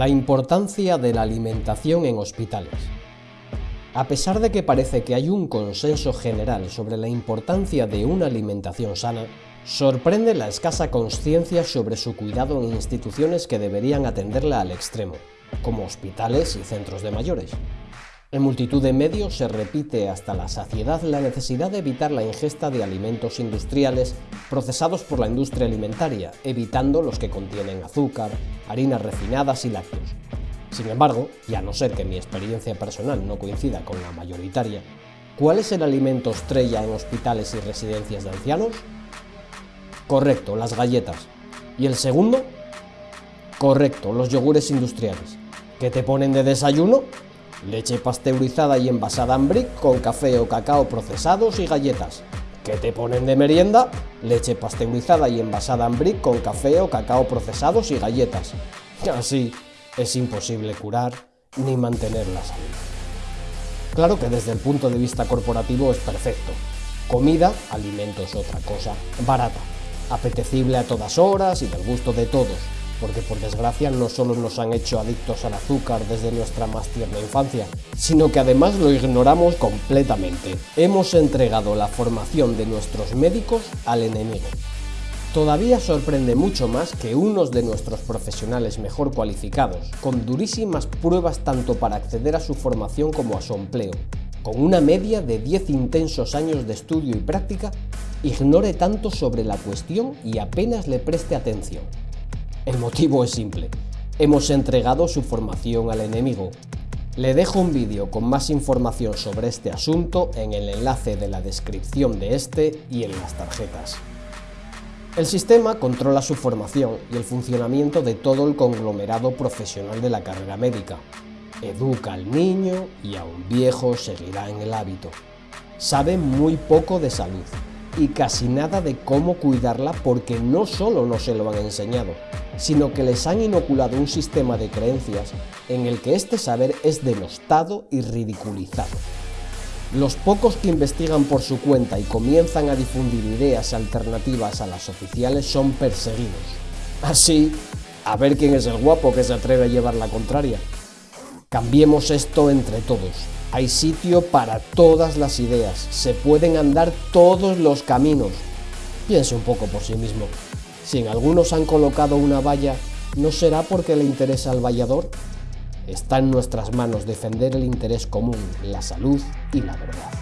La importancia de la alimentación en hospitales. A pesar de que parece que hay un consenso general sobre la importancia de una alimentación sana, sorprende la escasa conciencia sobre su cuidado en instituciones que deberían atenderla al extremo, como hospitales y centros de mayores. En multitud de medios se repite hasta la saciedad la necesidad de evitar la ingesta de alimentos industriales procesados por la industria alimentaria, evitando los que contienen azúcar, harinas refinadas y lácteos. Sin embargo, y a no ser que mi experiencia personal no coincida con la mayoritaria, ¿cuál es el alimento estrella en hospitales y residencias de ancianos? Correcto, las galletas. ¿Y el segundo? Correcto, los yogures industriales. ¿Qué te ponen de desayuno? Leche pasteurizada y envasada en brick con café o cacao procesados y galletas. ¿Qué te ponen de merienda? Leche pasteurizada y envasada en brick con café o cacao procesados y galletas. Así es imposible curar ni mantener la salud. Claro que desde el punto de vista corporativo es perfecto. Comida, alimentos otra cosa, barata, apetecible a todas horas y del gusto de todos, porque por desgracia no solo nos han hecho adictos al azúcar desde nuestra más tierna infancia, sino que además lo ignoramos completamente. Hemos entregado la formación de nuestros médicos al enemigo. Todavía sorprende mucho más que unos de nuestros profesionales mejor cualificados, con durísimas pruebas tanto para acceder a su formación como a su empleo, con una media de 10 intensos años de estudio y práctica, ignore tanto sobre la cuestión y apenas le preste atención. El motivo es simple. Hemos entregado su formación al enemigo. Le dejo un vídeo con más información sobre este asunto en el enlace de la descripción de este y en las tarjetas. El sistema controla su formación y el funcionamiento de todo el conglomerado profesional de la carrera médica. Educa al niño y a un viejo seguirá en el hábito. Sabe muy poco de salud y casi nada de cómo cuidarla porque no solo no se lo han enseñado, sino que les han inoculado un sistema de creencias en el que este saber es denostado y ridiculizado. Los pocos que investigan por su cuenta y comienzan a difundir ideas alternativas a las oficiales son perseguidos. Así, a ver quién es el guapo que se atreve a llevar la contraria. Cambiemos esto entre todos. Hay sitio para todas las ideas. Se pueden andar todos los caminos. Piense un poco por sí mismo. Si en algunos han colocado una valla, ¿no será porque le interesa al vallador? Está en nuestras manos defender el interés común, la salud y la verdad.